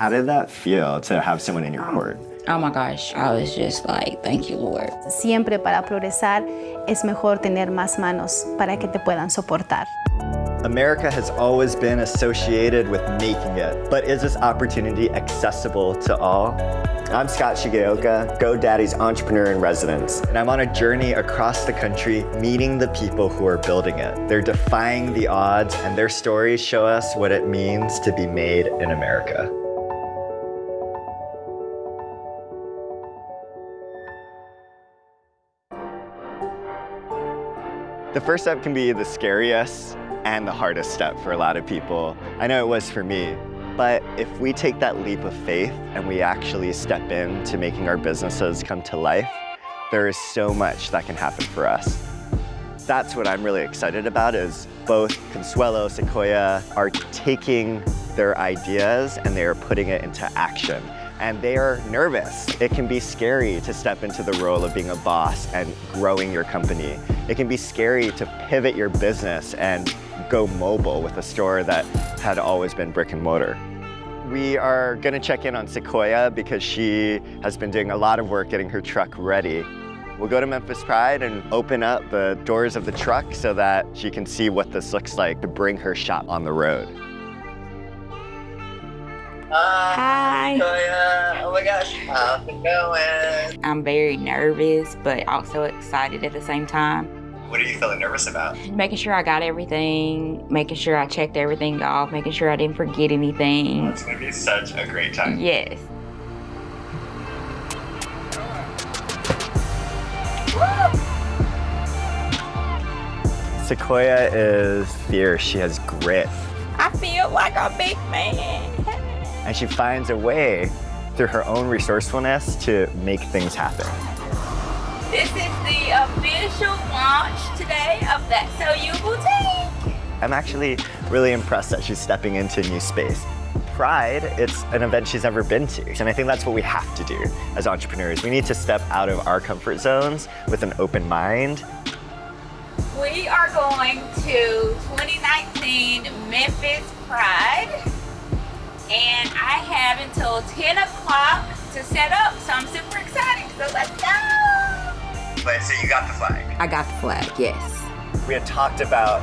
How did that feel to have someone in your um, court? Oh my gosh, I was just like, thank you, Lord. Siempre para progresar es mejor tener más manos para que te puedan soportar. America has always been associated with making it, but is this opportunity accessible to all? I'm Scott Shigeoka, GoDaddy's entrepreneur in residence, and I'm on a journey across the country meeting the people who are building it. They're defying the odds, and their stories show us what it means to be made in America. The first step can be the scariest and the hardest step for a lot of people. I know it was for me, but if we take that leap of faith and we actually step into making our businesses come to life, there is so much that can happen for us. That's what I'm really excited about is both Consuelo, Sequoia are taking their ideas and they are putting it into action and they are nervous. It can be scary to step into the role of being a boss and growing your company. It can be scary to pivot your business and go mobile with a store that had always been brick and mortar. We are gonna check in on Sequoia because she has been doing a lot of work getting her truck ready. We'll go to Memphis Pride and open up the doors of the truck so that she can see what this looks like to bring her shop on the road. Hi. Toya. Oh my gosh, how's it going? I'm very nervous, but also excited at the same time. What are you feeling nervous about? Making sure I got everything, making sure I checked everything off, making sure I didn't forget anything. It's gonna be such a great time. Yes. Sequoia is fierce, she has grit, I feel like a big man. And she finds a way through her own resourcefulness to make things happen. This is the official launch today of That So You Boutique. I'm actually really impressed that she's stepping into a new space. Pride, it's an event she's never been to. And I think that's what we have to do as entrepreneurs. We need to step out of our comfort zones with an open mind. We are going to 2019 Memphis Pride. And I have until 10 o'clock to set up, so I'm super excited. So let's go. But so you got the flag. I got the flag, yes. We had talked about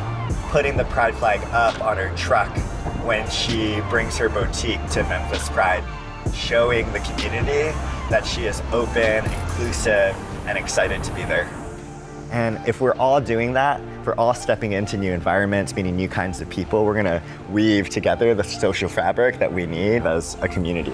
putting the Pride flag up on her truck when she brings her boutique to Memphis Pride, showing the community that she is open, inclusive, and excited to be there. And if we're all doing that, if we're all stepping into new environments, meeting new kinds of people, we're gonna weave together the social fabric that we need as a community.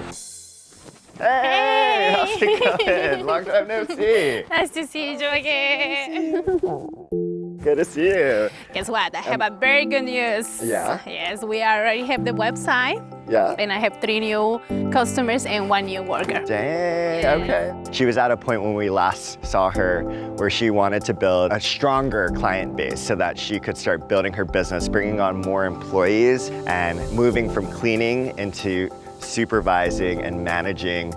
Hey, how's it going? Long time no see. Nice to see you again. Good to see you. Guess what? I have um, a very good news. Yeah? Yes, we already have the website, Yeah. and I have three new customers and one new worker. Dang, okay. She was at a point when we last saw her where she wanted to build a stronger client base so that she could start building her business, bringing on more employees and moving from cleaning into supervising and managing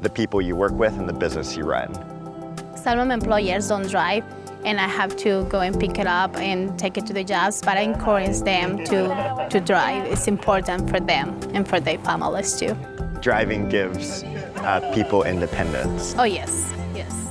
the people you work with and the business you run. Some employers don't drive, and I have to go and pick it up and take it to the jobs, but I encourage them to, to drive. It's important for them and for their families too. Driving gives uh, people independence. Oh yes, yes.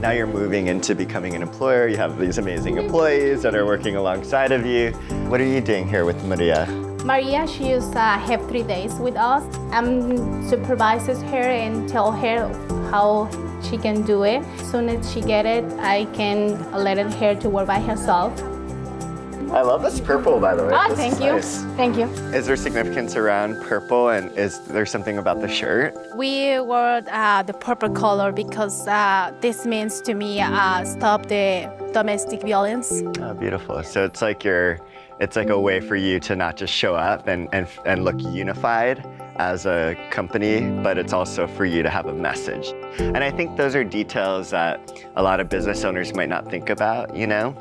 Now you're moving into becoming an employer. You have these amazing employees that are working alongside of you. What are you doing here with Maria? Maria, she used uh, have three days with us. I um, supervises her and tell her how she can do it. As soon as she get it, I can let her to work by herself. I love this purple, by the way. Ah, This thank you, nice. thank you. Is there significance around purple and is there something about the shirt? We wore uh, the purple color because uh, this means to me uh, stop the domestic violence. Oh, beautiful. So it's like you're, it's like a way for you to not just show up and, and, and look unified as a company, but it's also for you to have a message. And I think those are details that a lot of business owners might not think about, you know?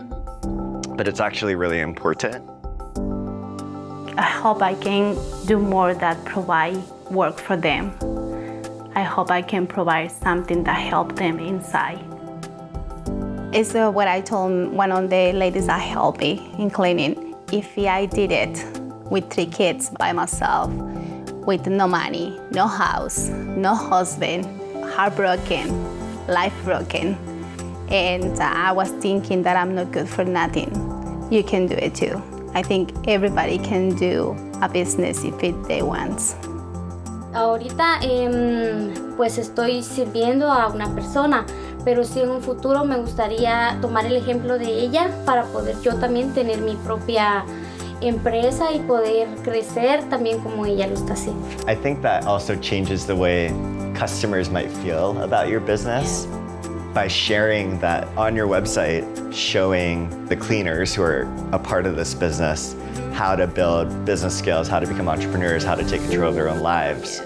But it's actually really important. I hope I can do more that provide work for them. I hope I can provide something that help them inside. It's uh, what I told one of the ladies that helped me in cleaning. If I did it with three kids by myself, with no money, no house, no husband, heartbroken, life broken. And I was thinking that I'm not good for nothing. You can do it too. I think everybody can do a business if they want. Ahorita em, pues estoy sirviendo a una persona, pero sí en un futuro me gustaría tomar el ejemplo de ella para poder yo también tener mi propia empresa y poder crecer también como ella lo está haciendo. I think that also changes the way customers might feel about your business by sharing that on your website, showing the cleaners who are a part of this business how to build business skills, how to become entrepreneurs, how to take control of their own lives.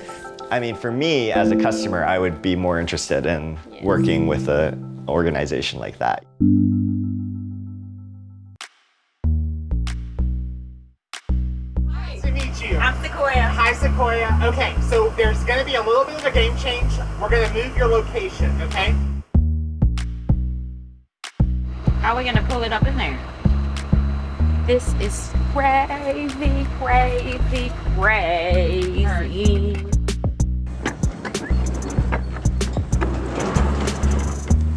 I mean, for me as a customer, I would be more interested in working with an organization like that. Meet you. I'm Sequoia. Hi, Sequoia. Okay, so there's going to be a little bit of a game change. We're going to move your location, okay? How are we gonna pull it up in there? This is crazy, crazy, crazy.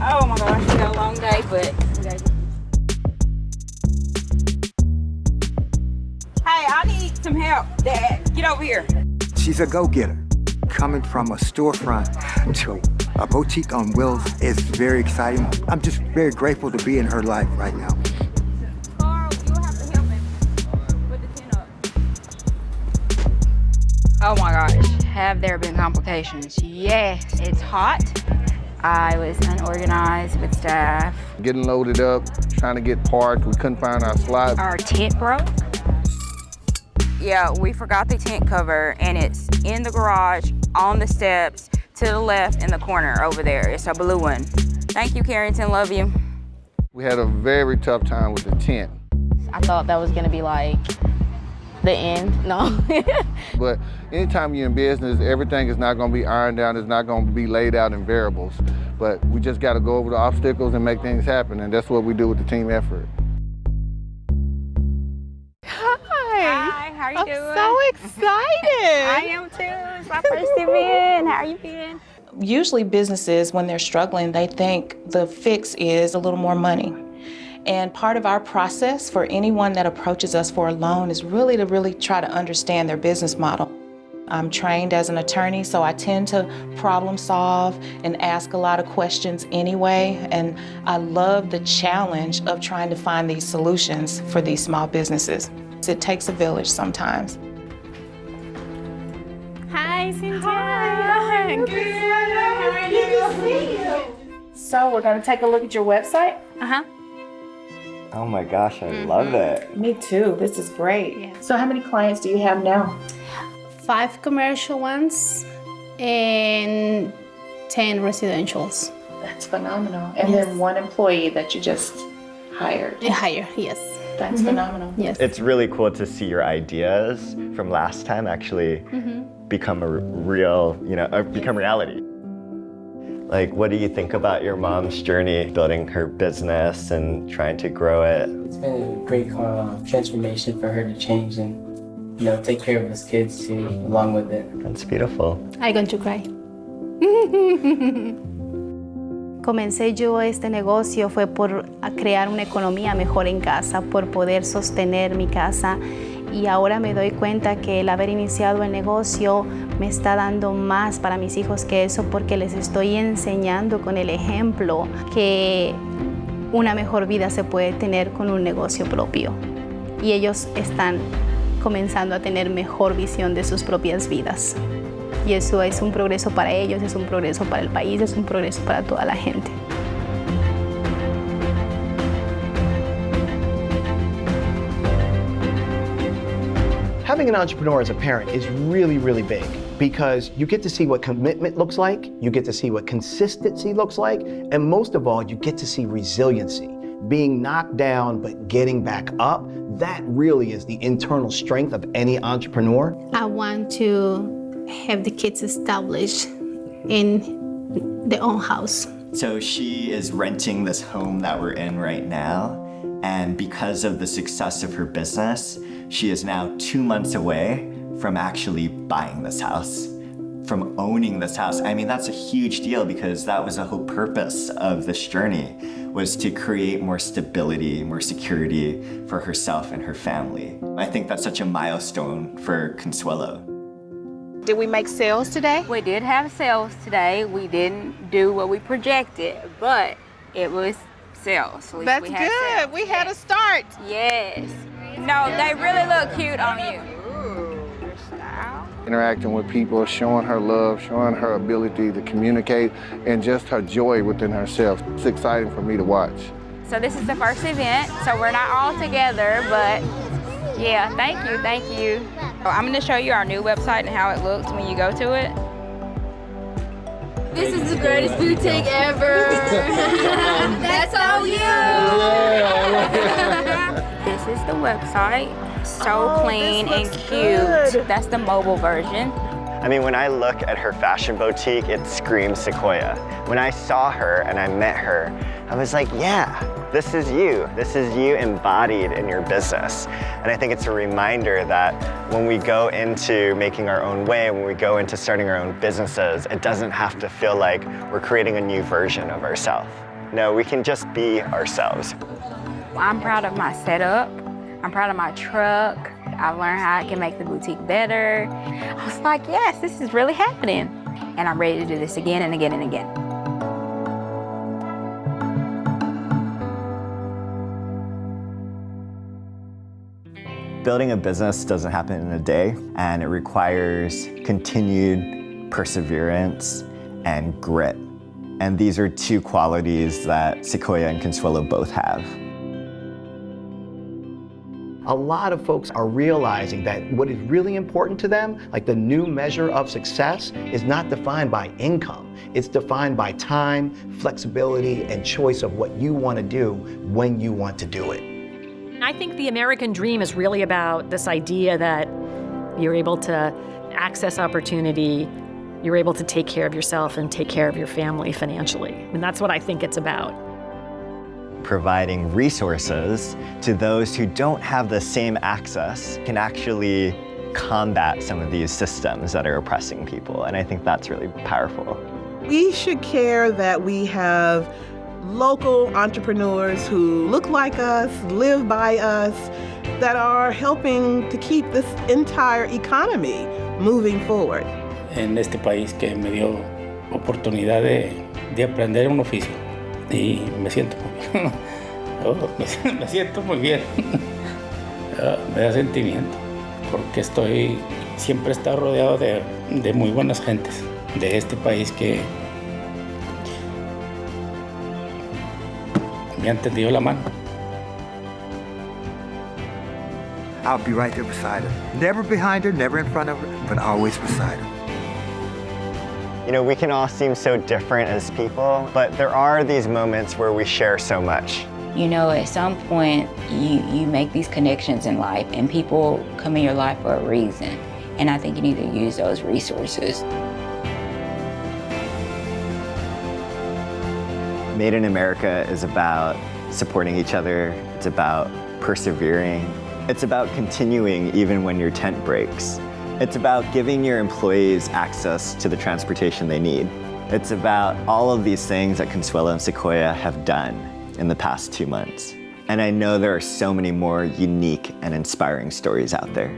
Oh my gosh, we got a long day, but. Need some help. Dad, get over here. She's a go-getter. Coming from a storefront to a boutique on wheels is very exciting. I'm just very grateful to be in her life right now. Carl, you'll have to help me with the tin up. Oh my gosh, have there been complications? Yes, it's hot. I was unorganized with staff. Getting loaded up, trying to get parked. We couldn't find our slot. Our tent broke. Yeah, we forgot the tent cover and it's in the garage, on the steps, to the left in the corner over there. It's a blue one. Thank you, Carrington, love you. We had a very tough time with the tent. I thought that was gonna be like the end. No. But anytime you're in business, everything is not gonna be ironed out, it's not gonna be laid out in variables. But we just gotta go over the obstacles and make things happen, and that's what we do with the team effort. How are you I'm doing? so excited. I am too. It's my first event. How are you been? Usually businesses, when they're struggling, they think the fix is a little more money. And part of our process for anyone that approaches us for a loan is really to really try to understand their business model. I'm trained as an attorney, so I tend to problem solve and ask a lot of questions anyway. And I love the challenge of trying to find these solutions for these small businesses. It takes a village sometimes. Hi, Cynthia. Hi. So we're gonna take a look at your website. Uh-huh. Oh my gosh, I love it. Me too. This is great. Yeah. So how many clients do you have now? Five commercial ones and 10 residentials. That's phenomenal. And Yes. then one employee that you just hired. Higher, yes. That's phenomenal. Yes. It's really cool to see your ideas from last time actually become a r- real, you know, uh, become reality. Like, what do you think about your mom's journey building her business and trying to grow it? It's been a great uh, transformation for her to change and you know take care of us kids too, along with it. That's beautiful. I'm going to cry. Comencé yo este negocio fue por crear una economía mejor en casa, por poder sostener mi casa y ahora me doy cuenta que el haber iniciado el negocio me está dando más para mis hijos que eso porque les estoy enseñando con el ejemplo que una mejor vida se puede tener con un negocio propio y ellos están comenzando a tener mejor visión de sus propias vidas. Y eso es un progreso para ellos, es un progreso para el país, es un progreso para toda la gente. Having an entrepreneur as a parent is really, really big because you get to see what commitment looks like, you get to see what consistency looks like, and most of all, you get to see resiliency. Being knocked down but getting back up, that really is the internal strength of any entrepreneur. I want to have the kids established in their own house. So she is renting this home that we're in right now. And because of the success of her business, she is now two months away from actually buying this house, from owning this house. I mean, that's a huge deal because that was the whole purpose of this journey was to create more stability, more security for herself and her family. I think that's such a milestone for Consuelo. Did we make sales today? We did have sales today. We didn't do what we projected, but it was sales. At least That's we had good. sales. We had a start. Yes. No, they really look cute on you. Interacting with people, showing her love, showing her ability to communicate, and just her joy within herself. It's exciting for me to watch. So this is the first event, so we're not all together, but yeah, thank you, thank you. So I'm gonna show you our new website and how it looks when you go to it. This is the greatest boutique ever. That's all you. This is the website. So Oh, clean and cute. good. That's the mobile version. I mean, when I look at her fashion boutique, it screams Sequoia. When I saw her and I met her, I was like, yeah, this is you. This is you embodied in your business. And I think it's a reminder that when we go into making our own way, when we go into starting our own businesses, it doesn't have to feel like we're creating a new version of ourselves. No, we can just be ourselves. I'm proud of my setup. I'm proud of my truck. I've learned how I can make the boutique better. I was like, yes, this is really happening. And I'm ready to do this again and again and again. Building a business doesn't happen in a day, and it requires continued perseverance and grit. And these are two qualities that Sequoia and Consuelo both have. A lot of folks are realizing that what is really important to them, like the new measure of success, is not defined by income. It's defined by time, flexibility, and choice of what you want to do when you want to do it. I think the American dream is really about this idea that you're able to access opportunity, you're able to take care of yourself and take care of your family financially. And that's what I think it's about. Providing resources to those who don't have the same access can actually combat some of these systems that are oppressing people. And I think that's really powerful. We should care that we have local entrepreneurs who look like us, live by us, that are helping to keep this entire economy moving forward. en este país que me dio oportunidad de, de aprender un oficio y me siento muy bien. Oh, me, siento muy bien. Ah, me da sentimiento porque estoy siempre he estado rodeado de, de muy buenas gentes de este país que me han tendido la mano. I'll be right there beside her. Never behind her, never in front of her, but always beside her. You know, we can all seem so different as people, but there are these moments where we share so much. You know, at some point, you, you make these connections in life, and people come in your life for a reason. And I think you need to use those resources. Made in America is about supporting each other. It's about persevering. It's about continuing even when your tent breaks. It's about giving your employees access to the transportation they need. It's about all of these things that Consuelo and Sequoia have done in the past two months. And I know there are so many more unique and inspiring stories out there.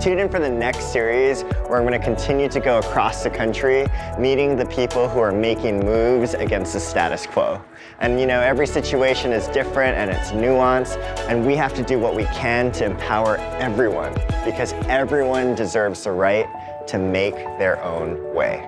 Tune in for the next series where I'm going to continue to go across the country, meeting the people who are making moves against the status quo. And you know, every situation is different and it's nuanced, and we have to do what we can to empower everyone because everyone deserves the right to make their own way.